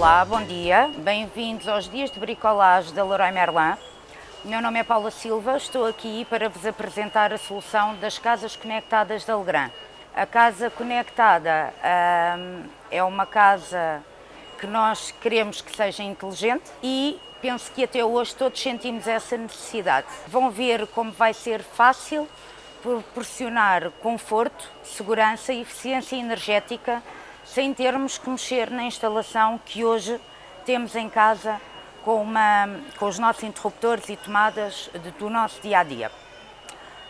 Olá, bom dia. Bem-vindos aos Dias de Bricolage da Leroy Merlin. Meu nome é Paula Silva, estou aqui para vos apresentar a solução das casas conectadas da Legrand. A casa conectada hum, é uma casa que nós queremos que seja inteligente e penso que até hoje todos sentimos essa necessidade. Vão ver como vai ser fácil proporcionar conforto, segurança e eficiência energética sem termos que mexer na instalação que hoje temos em casa com, uma, com os nossos interruptores e tomadas de, do nosso dia a dia.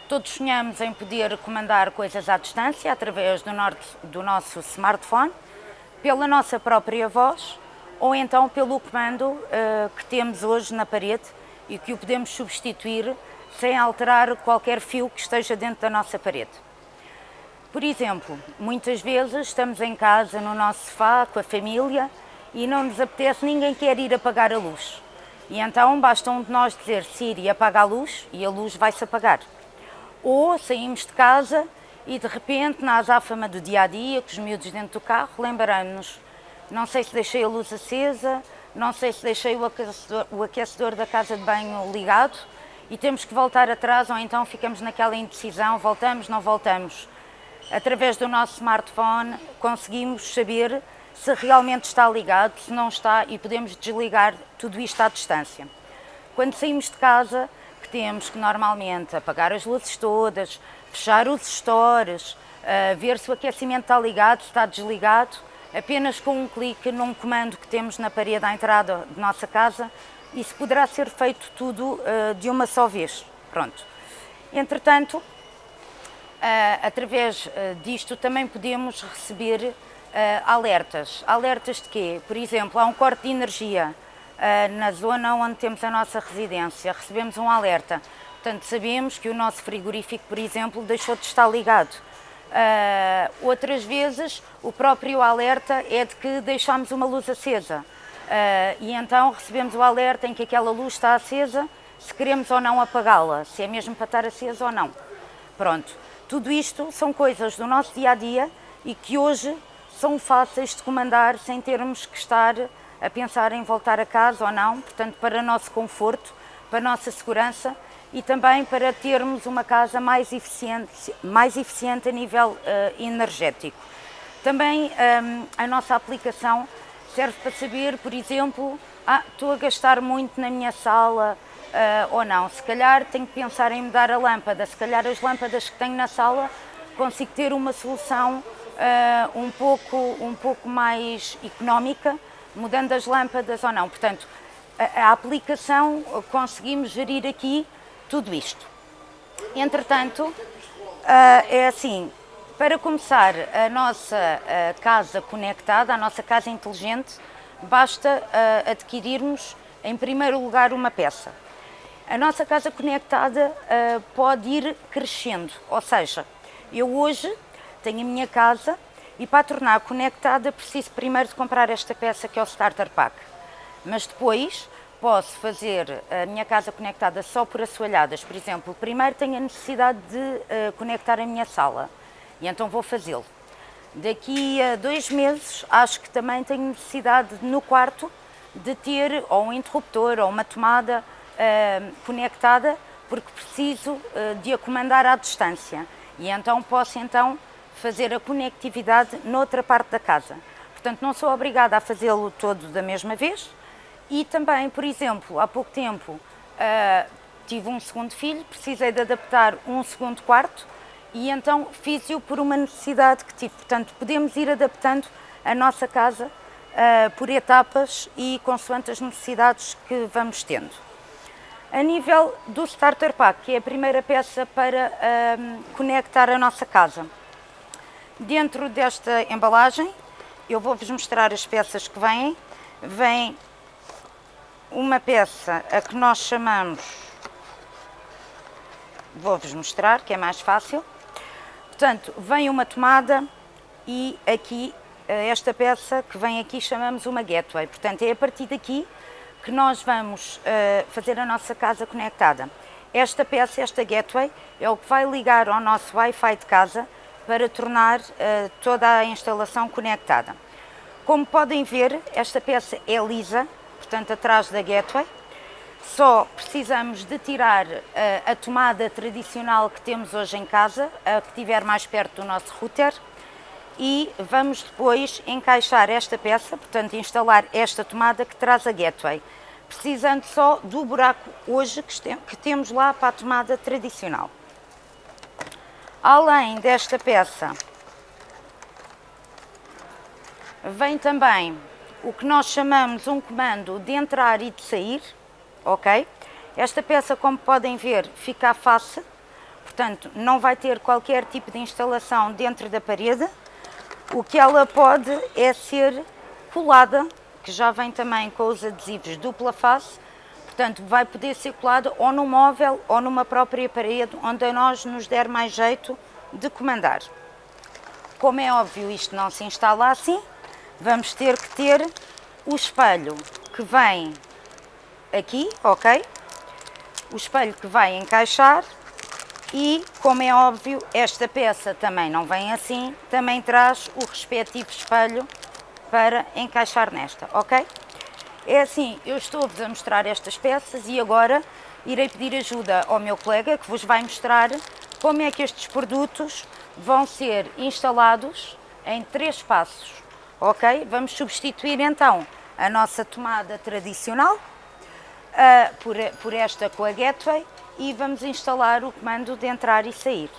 Todos sonhamos em poder comandar coisas à distância através do, norte, do nosso smartphone, pela nossa própria voz ou então pelo comando uh, que temos hoje na parede e que o podemos substituir sem alterar qualquer fio que esteja dentro da nossa parede. Por exemplo, muitas vezes estamos em casa, no nosso sofá, com a família e não nos apetece, ninguém quer ir apagar a luz. E então basta um de nós dizer Siri apaga a luz e a luz vai-se apagar. Ou saímos de casa e de repente na azáfama do dia a dia, com os miúdos dentro do carro, lembramos-nos, não sei se deixei a luz acesa, não sei se deixei o aquecedor, o aquecedor da casa de banho ligado e temos que voltar atrás ou então ficamos naquela indecisão, voltamos, não voltamos. Através do nosso smartphone conseguimos saber se realmente está ligado, se não está e podemos desligar tudo isto à distância. Quando saímos de casa, que temos que normalmente apagar as luzes todas, fechar os stores, uh, ver se o aquecimento está ligado, se está desligado, apenas com um clique num comando que temos na parede à entrada de nossa casa, isso poderá ser feito tudo uh, de uma só vez. Pronto. Entretanto, através disto também podemos receber uh, alertas. Alertas de quê? Por exemplo, há um corte de energia uh, na zona onde temos a nossa residência, recebemos um alerta. Portanto, sabemos que o nosso frigorífico, por exemplo, deixou de estar ligado. Uh, outras vezes, o próprio alerta é de que deixámos uma luz acesa. e então recebemos o alerta em que aquela luz está acesa, se queremos ou não apagá-la, se é mesmo para estar acesa ou não. Pronto, tudo isto são coisas do nosso dia a dia e que hoje são fáceis de comandar sem termos que estar a pensar em voltar a casa ou não, portanto, para nosso conforto, para nossa segurança e também para termos uma casa mais eficiente, mais eficiente a nível uh, energético. Também um, ehm, a nossa aplicação serve para saber, por exemplo, ah, estou a gastar muito na minha sala uh, ou não, se calhar tenho que pensar em mudar a lâmpada, se calhar as lâmpadas que tenho na sala consigo ter uma solução uh, um, pouco, um pouco mais económica, mudando as lâmpadas ou não. Portanto, a, a aplicação, conseguimos gerir aqui tudo isto. Entretanto, uh, é assim, para começar a nossa uh, casa conectada, a nossa casa inteligente, basta adquirirmos, em primeiro lugar, uma peça. A nossa casa conectada uh, pode ir crescendo, ou seja, eu hoje tenho a minha casa e para a tornar conectada preciso primeiro de comprar esta peça que é o Starter Pack. Mas depois posso fazer a minha casa conectada só por assoalhadas. Por exemplo, primeiro tenho a necessidade de uh, conectar a minha sala e então vou fazê-lo. Daqui a dois meses acho que também tenho necessidade no quarto de ter ou um interruptor ou uma tomada uh, conectada porque preciso uh, de a comandar à distância e então posso então fazer a conectividade noutra parte da casa. Portanto, não sou obrigada a fazê-lo todo da mesma vez e também, por exemplo, há pouco tempo uh, tive um segundo filho, precisei de adaptar um segundo quarto e então fiz-o por uma necessidade que tive. Portanto, podemos ir adaptando a nossa casa uh, por etapas e consoante as necessidades que vamos tendo. A nível do Starter Pack, que é a primeira peça para um, conectar a nossa casa. Dentro desta embalagem, eu vou-vos mostrar as peças que vêm. Vem uma peça a que nós chamamos, vou-vos mostrar, que é mais fácil. Portanto, vem uma tomada e aqui, eh, esta peça que vem aqui chamamos uma gateway. Portanto, é a partir daqui que nós vamos uh, fazer a nossa casa conectada. Esta peça, esta gateway, é o que vai ligar ao nosso Wi-Fi de casa para tornar uh, toda a instalação conectada. Como podem ver, esta peça é lisa, portanto atrás da gateway. Só precisamos de tirar uh, a tomada tradicional que temos hoje em casa, a que estiver mais perto do nosso router, e vamos depois encaixar esta peça, portanto instalar esta tomada que traz a gateway, precisando só do buraco hoje que temos lá para a tomada tradicional. Além desta peça, vem também o que nós chamamos um comando de entrar e de sair, ok? Esta peça, como podem ver, fica à face, portanto, não vai ter qualquer tipo de instalação dentro da parede. O que ela pode é ser colada, que já vem também com os adesivos dupla face, portanto, vai poder ser colada ou no móvel ou numa própria parede, onde a nós nos der mais jeito de comandar. Como é óbvio, isto não se instala assim, vamos ter que ter o espelho que vem aqui, ok? O espelho que vai encaixar e, como é óbvio, esta peça também não vem assim, também traz o respectivo espelho para encaixar nesta, ok? É assim, eu estou-vos a mostrar estas peças e agora irei pedir ajuda ao meu colega que vos vai mostrar como é que estes produtos vão ser instalados em três passos ok? Vamos substituir então a nossa tomada tradicional uh, por, por esta com a Gateway e vamos instalar o comando de entrar e sair.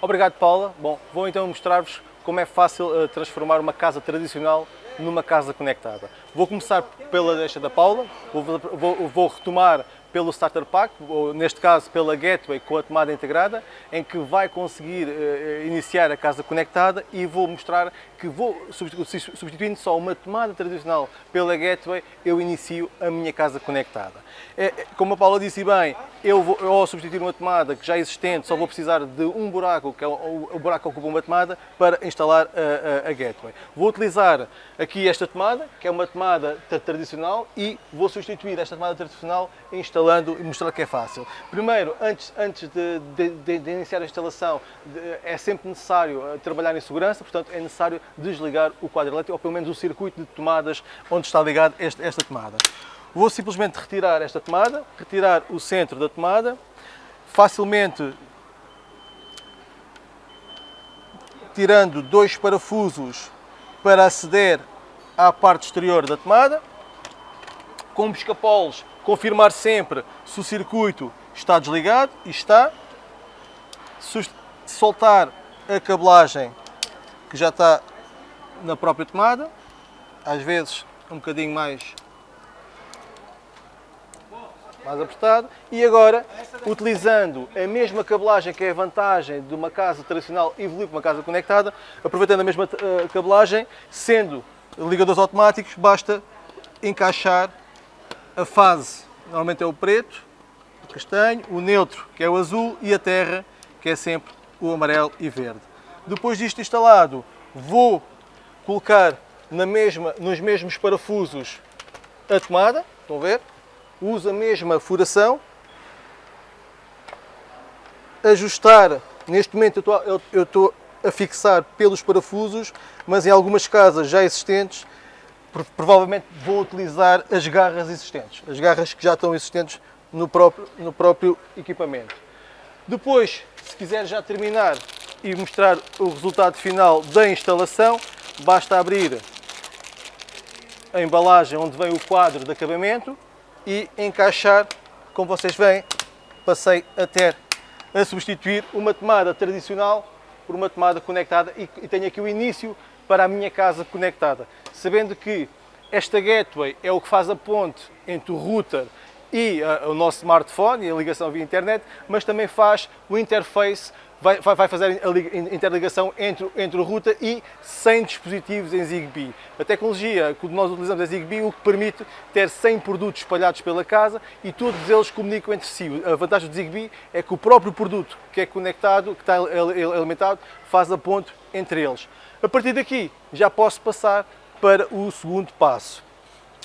Obrigado Paula. Bom, vou então mostrar-vos como é fácil uh, transformar uma casa tradicional numa casa conectada. Vou começar pela deixa da Paula, vou, vou, vou retomar pelo Starter Pack, ou neste caso pela Gateway com a tomada integrada, em que vai conseguir uh, iniciar a casa conectada e vou mostrar que vou, substituindo só uma tomada tradicional pela Gateway, eu inicio a minha casa conectada. É, como a Paula disse bem, eu vou, ao substituir uma tomada que já existente, só vou precisar de um buraco, que é o, o buraco que ocupa uma tomada, para instalar a, a, a Gateway. Vou utilizar aqui esta tomada, que é uma tomada tradicional, e vou substituir esta tomada tradicional instalando e mostrar que é fácil. Primeiro, antes, antes de, de, de iniciar a instalação, de, é sempre necessário eh, trabalhar em segurança, portanto é necessário desligar o quadro elétrico, ou pelo menos o circuito de tomadas onde está ligado esta, tomada. Vou simplesmente retirar esta tomada, retirar o centro da tomada, facilmente tirando dois parafusos para aceder à parte exterior da tomada. Com os escapoles, confirmar sempre se o circuito está desligado e está. Soltar a cabelagem que já está na própria tomada, às vezes um bocadinho mais mais apertado. E agora, utilizando a mesma cabelagem que é a vantagem de uma casa tradicional evoluir para uma casa conectada, aproveitando a mesma uh, cabelagem, sendo ligadores automáticos, basta encaixar a fase, normalmente é o preto, o castanho, o neutro, que é o azul, e a terra, que é sempre o amarelo e verde. Depois disto instalado, vou colocar na mesma, nos mesmos parafusos a tomada, estão a ver? uso a mesma furação, ajustar, neste momento eu estou, a fixar pelos parafusos, mas em algumas casas já existentes, provavelmente vou utilizar as garras existentes, as garras que já estão existentes no próprio, no próprio equipamento. Depois, se quiser já terminar e mostrar o resultado final da instalação, basta abrir a embalagem onde vem o quadro de acabamento, e encaixar, como vocês veem, passei a ter a substituir uma tomada tradicional por uma tomada conectada e, e tenho aqui o início para a minha casa conectada. Sabendo que esta gateway é o que faz a ponte entre o router e uh, o nosso smartphone e a ligação via internet, mas também faz o interface vai, vai fazer a interligação entre, entre o router e 100 dispositivos em Zigbee. A tecnologia que nós utilizamos é Zigbee, o que permite ter 100 produtos espalhados pela casa e todos eles comunicam entre si. A vantagem do Zigbee é que o próprio produto que é conectado, que está alimentado, faz a ponte entre eles. A partir daqui já posso passar para o segundo passo.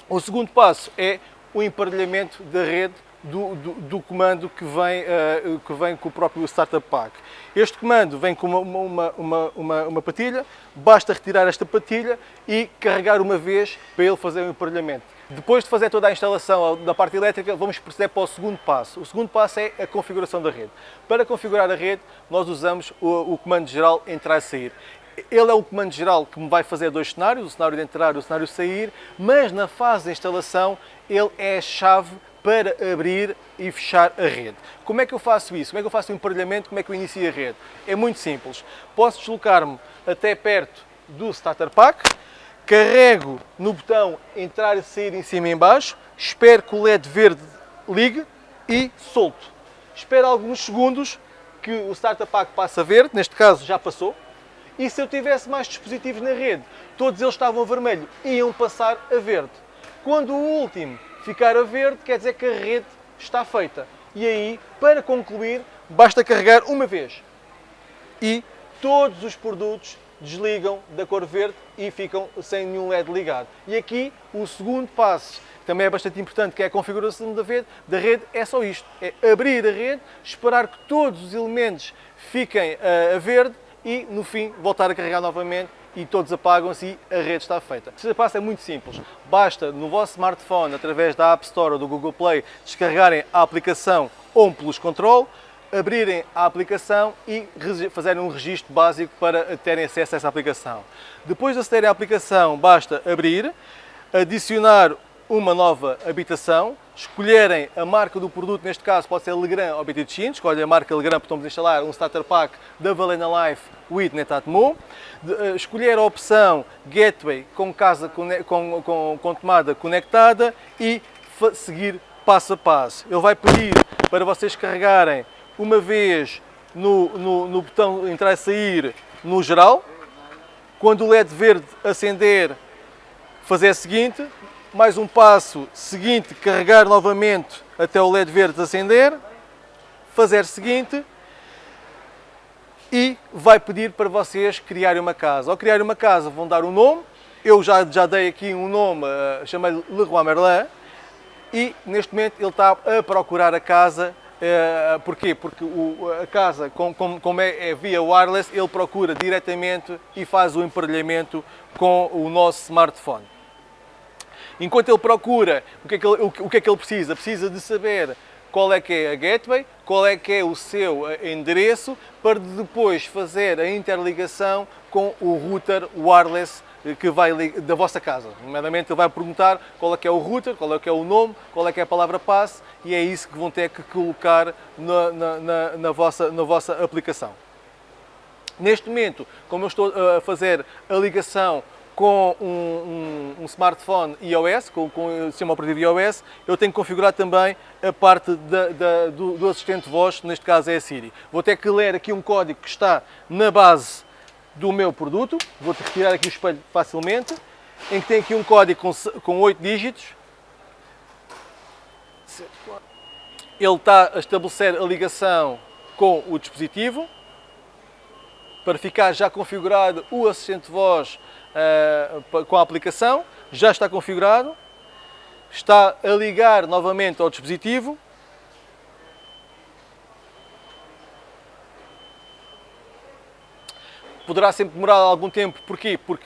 O segundo passo é o emparelhamento da rede do, do, do comando que vem, uh, que vem com o próprio Startup Pack. Este comando vem com uma, uma, uma, uma, patilha, basta retirar esta patilha e carregar uma vez para ele fazer o emparelhamento. Depois de fazer toda a instalação da parte elétrica, vamos proceder para o segundo passo. O segundo passo é a configuração da rede. Para configurar a rede, nós usamos o, o comando geral entrar e sair. Ele é o comando geral que me vai fazer dois cenários, o cenário de entrar e o cenário de sair, mas na fase de instalação ele é a chave para abrir e fechar a rede. Como é que eu faço isso? Como é que eu faço o emparelhamento? Como é que eu inicio a rede? É muito simples. Posso deslocar-me até perto do starter pack, carrego no botão entrar e sair em cima e em baixo, espero que o LED verde ligue e solto. Espero alguns segundos que o starter pack passe a verde, neste caso já passou, e se eu tivesse mais dispositivos na rede, todos eles estavam a vermelho, iam passar a verde. Quando o último ficar a verde, quer dizer que a rede está feita. E aí, para concluir, basta carregar uma vez. E todos os produtos desligam da cor verde e ficam sem nenhum LED ligado. E aqui, o segundo passo, também é bastante importante, que é a configuração da rede, da rede é só isto. É abrir a rede, esperar que todos os elementos fiquem uh, a verde e no fim voltar a carregar novamente e todos apagam-se e a rede está feita. O passo é muito simples. Basta no vosso smartphone, através da App Store ou do Google Play, descarregarem a aplicação OnPlus Control, abrirem a aplicação e fazerem um registro básico para terem acesso a essa aplicação. Depois de acederem à aplicação, basta abrir, adicionar uma nova habitação, escolherem a marca do produto, neste caso pode ser Legrand ou BTChin, escolhem a marca Legrand porque estamos a instalar um starter pack da Valena Life with Netatmo, eh, escolher a opção Gateway com, casa, com, com, com tomada conectada e seguir passo a passo. Ele vai pedir para vocês carregarem uma vez no, no, no botão entrar e sair no geral, quando o LED verde acender, fazer o seguinte, mais um passo seguinte, carregar novamente até o LED verde acender, fazer seguinte e vai pedir para vocês criarem uma casa. Ao criar uma casa vão dar um nome, eu já, já dei aqui um nome, uh, chamei-lhe Leroy Merlin, e neste momento ele está a procurar a casa Uh, porquê? Porque o, a casa, como, como é, é, via wireless, ele procura diretamente e faz o emparelhamento com o nosso smartphone. Enquanto ele procura, o que, é que ele, o, que é que ele precisa? Precisa de saber qual é que é a gateway, qual é que é o seu eh, endereço, para depois fazer a interligação com o router wireless eh, que vai da vossa casa. Nomeadamente ele vai perguntar qual é que é o router, qual é que é o nome, qual é que é a palavra passe e é isso que vão ter que colocar na, na, na, na vossa, na vossa aplicação. Neste momento, como eu estou a fazer a ligação com um, um, um, smartphone iOS, com, com o sistema operativo iOS, eu tenho que configurar também a parte da, da, do, do, assistente voz, neste caso é a Siri. Vou ter que ler aqui um código que está na base do meu produto, vou retirar aqui o espelho facilmente, em que tem aqui um código com, com 8 dígitos. Ele está a estabelecer a ligação com o dispositivo, para ficar já configurado o assistente voz uh, com a aplicação, já está configurado, está a ligar novamente ao dispositivo. Poderá sempre demorar algum tempo, porquê? Porque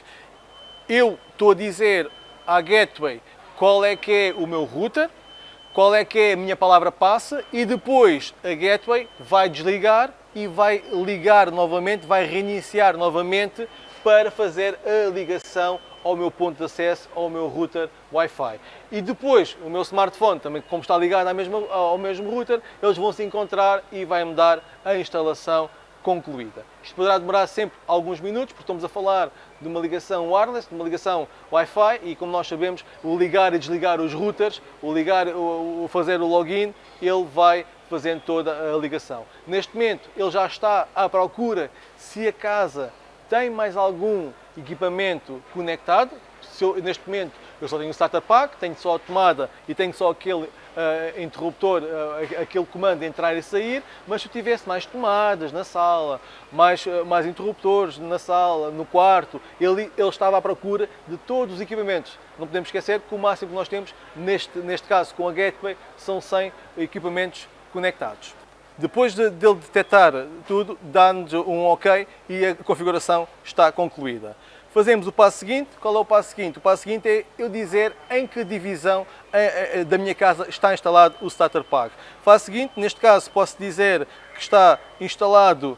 eu estou a dizer à Gateway qual é que é o meu router, qual é que é a minha palavra passa e depois a Gateway vai desligar e vai ligar novamente, vai reiniciar novamente para fazer a ligação ao meu ponto de acesso, ao meu router Wi-Fi. E depois, o meu smartphone, também como está ligado ao mesmo, ao mesmo router, eles vão se encontrar e vai-me dar a instalação concluída. Isto poderá demorar sempre alguns minutos, porque estamos a falar de uma ligação wireless, de uma ligação Wi-Fi, e como nós sabemos, o ligar e desligar os routers, o ligar, o, fazer o login, ele vai fazendo toda a ligação. Neste momento, ele já está à procura se a casa tem mais algum equipamento conectado, eu, neste momento eu só tenho um starter pack, tenho só a tomada e tenho só aquele uh, interruptor, uh, aquele comando de entrar e sair, mas se eu tivesse mais tomadas na sala, mais, uh, mais interruptores na sala, no quarto, ele, ele estava à procura de todos os equipamentos. Não podemos esquecer que o máximo que nós temos, neste, neste caso com a Gateway, são 100 equipamentos conectados. Depois de, de ele detectar tudo, dá-nos um OK e a configuração está concluída. Fazemos o passo seguinte. Qual é o passo seguinte? O passo seguinte é eu dizer em que divisão eh, eh, da minha casa está instalado o Starter Pack. Faço o seguinte, neste caso posso dizer que está instalado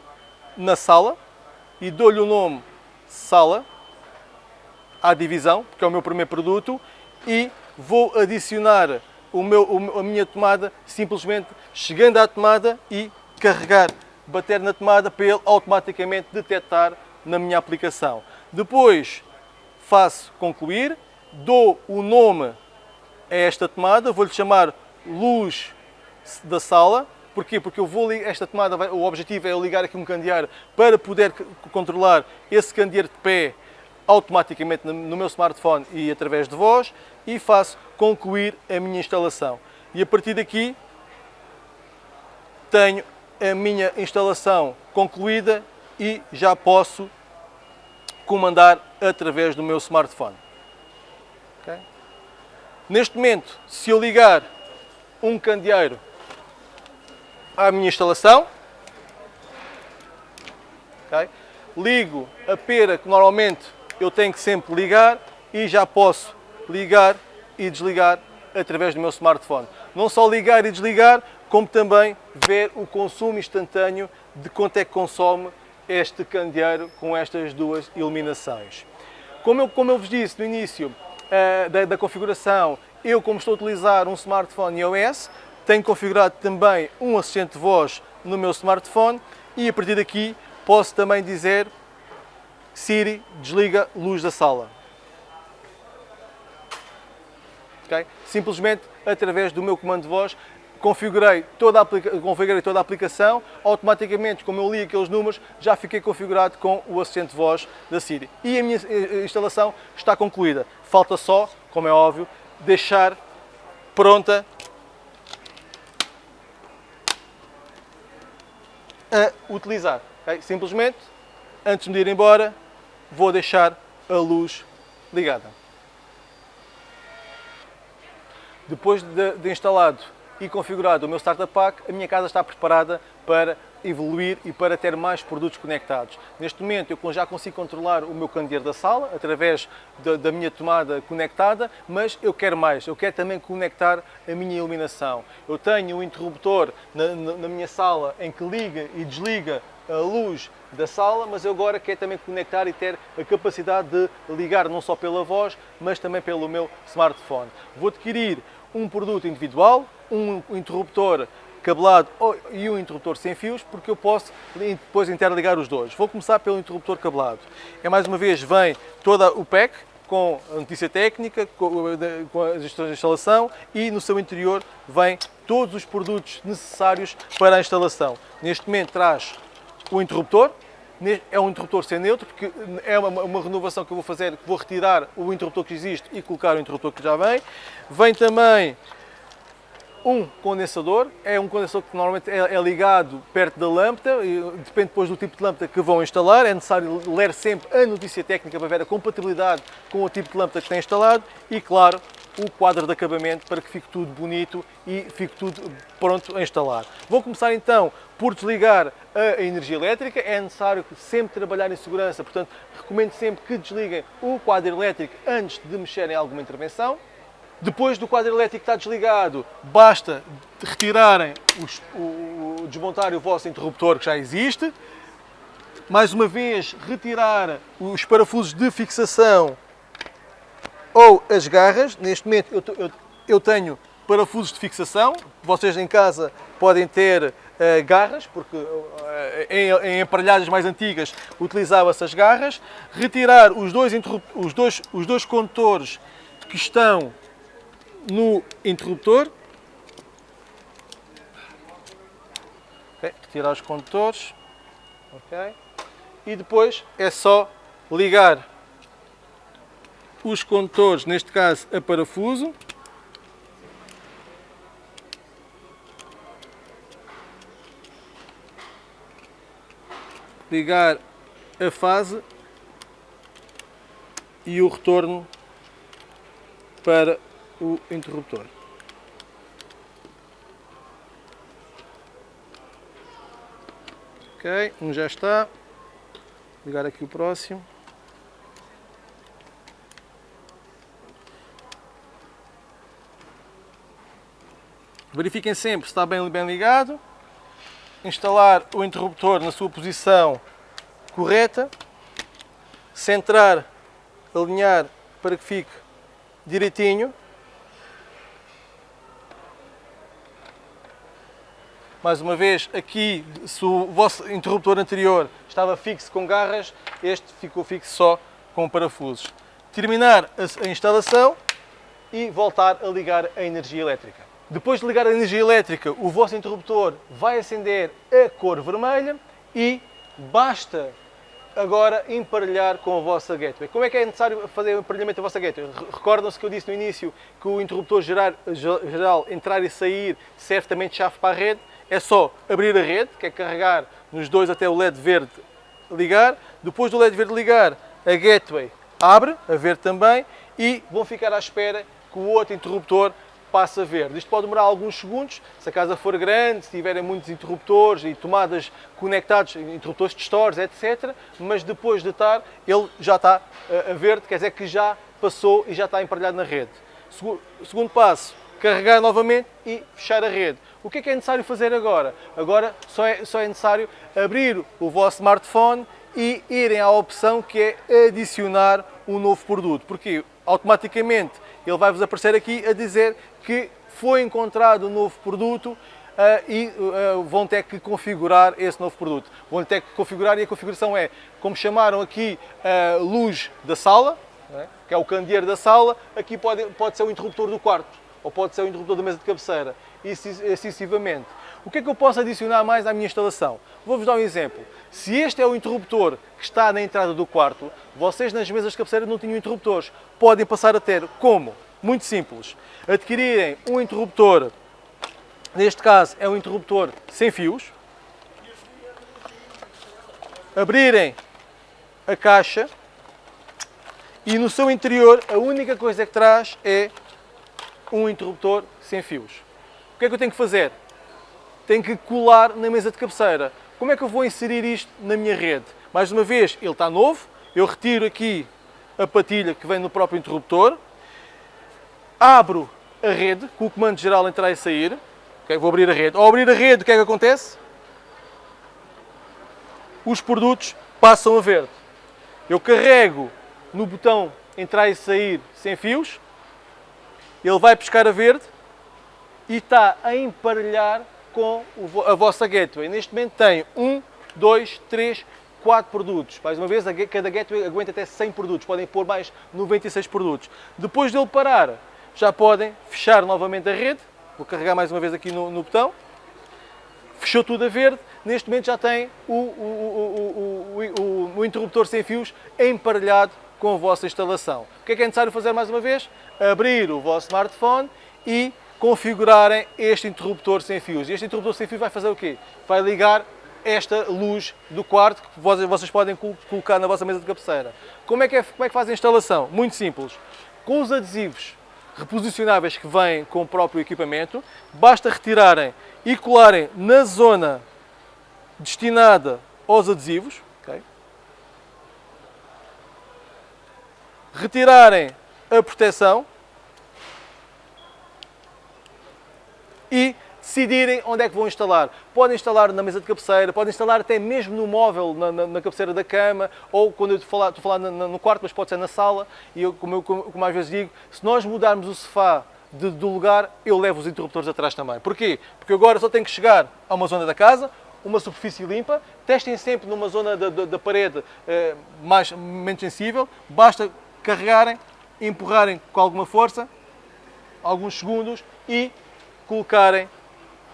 na sala e dou-lhe o nome sala à divisão, porque é o meu primeiro produto, e vou adicionar o meu, a minha tomada simplesmente chegando à tomada e carregar, bater na tomada para ele automaticamente detectar na minha aplicação. Depois faço concluir, dou o nome a esta tomada, vou-lhe chamar luz da sala. Porquê? Porque eu vou esta tomada, o objetivo é eu ligar aqui um candeeiro para poder controlar esse candeeiro de pé automaticamente no meu smartphone e através de voz e faço concluir a minha instalação. E a partir daqui tenho a minha instalação concluída e já posso comandar através do meu smartphone. Okay? Neste momento, se eu ligar um candeeiro à minha instalação, okay? ligo a pera que normalmente eu tenho que sempre ligar e já posso ligar e desligar através do meu smartphone. Não só ligar e desligar, como também ver o consumo instantâneo de quanto é que consome este candeeiro com estas duas iluminações. Como eu, como eu vos disse no início uh, da, da, configuração, eu como estou a utilizar um smartphone iOS, tenho configurado também um assistente de voz no meu smartphone e a partir daqui posso também dizer Siri, desliga luz da sala. Okay? Simplesmente através do meu comando de voz configurei toda, a, configurei toda a aplicação, automaticamente, como eu li aqueles números, já fiquei configurado com o assistente de voz da Siri. E a minha eh, instalação está concluída. Falta só, como é óbvio, deixar pronta a utilizar. Okay? Simplesmente, antes de ir embora, vou deixar a luz ligada. Depois de, de instalado e configurado o meu Startup Pack, a minha casa está preparada para evoluir e para ter mais produtos conectados. Neste momento eu já consigo controlar o meu candeeiro da sala através da, da, minha tomada conectada, mas eu quero mais, eu quero também conectar a minha iluminação. Eu tenho um interruptor na, na, na minha sala em que liga e desliga a luz da sala, mas eu agora quero também conectar e ter a capacidade de ligar não só pela voz, mas também pelo meu smartphone. Vou adquirir um produto individual, um interruptor cabelado e um interruptor sem fios, porque eu posso depois interligar os dois. Vou começar pelo interruptor cabelado. É mais uma vez, vem toda o pack com a notícia técnica, com a instruções de instalação e no seu interior vem todos os produtos necessários para a instalação. Neste momento traz o interruptor, é um interruptor sem neutro, porque é uma, uma, renovação que eu vou fazer, vou retirar o interruptor que existe e colocar o interruptor que já vem. Vem também um condensador, é um condensador que normalmente é, é ligado perto da lâmpada, depende depois do tipo de lâmpada que vão instalar, é necessário ler sempre a notícia técnica para ver a compatibilidade com o tipo de lâmpada que tem instalado e, claro, o quadro de acabamento para que fique tudo bonito e fique tudo pronto a instalar. Vou começar então por desligar a energia elétrica, é necessário sempre trabalhar em segurança, portanto recomendo sempre que desliguem o quadro elétrico antes de mexerem em alguma intervenção. Depois do quadro elétrico estar desligado, basta retirarem, os, o, desmontar o vosso interruptor que já existe, mais uma vez retirar os parafusos de fixação ou as garras. Neste momento eu, eu, eu tenho parafusos de fixação, vocês em casa podem ter uh, garras, porque uh, em, em aparelhagens mais antigas utilizava-se as garras. Retirar os dois, os, dois, os dois condutores que estão no interruptor. Okay. Retirar os condutores. Okay. E depois é só ligar os condutores, neste caso a parafuso. Ligar a fase e o retorno para o interruptor. Ok, um já está. Ligar aqui o próximo. Verifiquem sempre se está bem, bem ligado. Instalar o interruptor na sua posição correta. Centrar, alinhar para que fique direitinho. Mais uma vez, aqui, se o vosso interruptor anterior estava fixo com garras, este ficou fixo só com parafusos. Terminar a instalação e voltar a ligar a energia elétrica. Depois de ligar a energia elétrica, o vosso interruptor vai acender a cor vermelha e basta agora emparelhar com a vossa gateway. Como é que é necessário fazer o emparelhamento da vossa gateway? Recordam-se que eu disse no início que o interruptor geral, geral entrar e sair serve também de chave para a rede. É só abrir a rede, que é carregar nos dois até o LED verde ligar. Depois do LED verde ligar, a gateway abre, a verde também, e vão ficar à espera que o outro interruptor passa verde. Isto pode demorar alguns segundos, se a casa for grande, se tiverem muitos interruptores e tomadas conectados, interruptores de stores, etc. Mas depois de estar, ele já está eh, a verde, quer dizer que já passou e já está emparelhado na rede. Segundo passo, carregar novamente e fechar a rede. O que é que é necessário fazer agora? Agora só é, só é necessário abrir o vosso smartphone e irem à opção que é adicionar um novo produto. Porque automaticamente ele vai-vos aparecer aqui a dizer que foi encontrado um novo produto uh, e uh, vão ter que configurar esse novo produto. Vão ter que configurar e a configuração é, como chamaram aqui uh, luz da sala, é? que é o candeeiro da sala, aqui pode, pode ser o interruptor do quarto, ou pode ser o interruptor da mesa de cabeceira, e assim sucessivamente. O que é que eu posso adicionar mais à minha instalação? Vou-vos dar um exemplo. Se este é o interruptor que está na entrada do quarto, vocês nas mesas de cabeceira não tinham interruptores. Podem passar a ter como? Muito simples. Adquirirem um interruptor, neste caso é um interruptor sem fios, abrirem a caixa e no seu interior a única coisa que traz é um interruptor sem fios. O que é que eu tenho que fazer? Tenho que colar na mesa de cabeceira. Como é que eu vou inserir isto na minha rede? Mais uma vez, ele está novo, eu retiro aqui a patilha que vem no próprio interruptor, abro a rede com o comando geral entrar e sair. Okay, vou abrir a rede. Ao abrir a rede, o que é que acontece? Os produtos passam a verde. Eu carrego no botão entrar e sair sem fios, ele vai pescar a verde e está a emparelhar com a vossa gateway. Neste momento tem um, dois, três, quatro produtos. Mais uma vez, cada gateway aguenta até 100 produtos. Podem pôr mais 96 produtos. Depois dele parar, já podem fechar novamente a rede. Vou carregar mais uma vez aqui no, no botão. Fechou tudo a verde. Neste momento já tem o, o, o, o, interruptor sem fios emparelhado com a vossa instalação. O que é que é necessário fazer mais uma vez? Abrir o vosso smartphone e configurarem este interruptor sem fios. Este interruptor sem fios vai fazer o quê? Vai ligar esta luz do quarto que vocês podem colocar na vossa mesa de cabeceira. Como é que, é, como é que faz a instalação? Muito simples. Com os adesivos reposicionáveis que vêm com o próprio equipamento, basta retirarem e colarem na zona destinada aos adesivos, okay? retirarem a proteção e decidirem onde é que vão instalar. Podem instalar na mesa de cabeceira, podem instalar até mesmo no móvel, na, na, na cabeceira da cama, ou quando eu estou a falar, no, quarto, mas pode ser na sala. E eu, como, eu, como às vezes digo, se nós mudarmos o sofá de, do lugar, eu levo os interruptores atrás também. Porquê? Porque agora só tenho que chegar a uma zona da casa, uma superfície limpa, testem sempre numa zona da, da, da parede eh, mais, menos sensível, basta carregarem, empurrarem com alguma força, alguns segundos e colocarem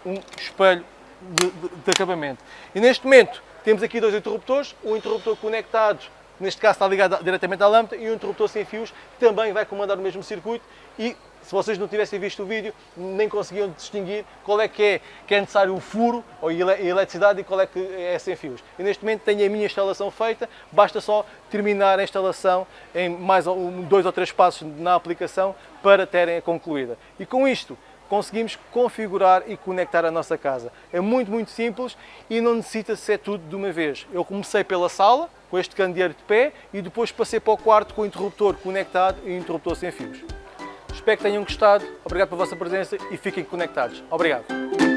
um espelho de, de, de acabamento. E neste momento temos aqui dois interruptores, um interruptor conectado neste caso está ligado diretamente à lâmpada, e um interruptor sem fios também vai comandar o mesmo circuito e se vocês não tivessem visto o vídeo, nem conseguiam distinguir qual é que é, que é necessário o furo ou a eletricidade e qual é que é sem fios. E neste momento tenho a minha instalação feita, basta só terminar a instalação em mais dois ou três passos na aplicação para terem a concluída. E com isto, conseguimos configurar e conectar a nossa casa. É muito, muito simples e não necessita ser tudo de uma vez. Eu comecei pela sala, com este candeeiro de pé, e depois passei para o quarto com o interruptor conectado e interruptor sem fios. Espero que tenham gostado, obrigado pela vossa presença e fiquem conectados. Obrigado.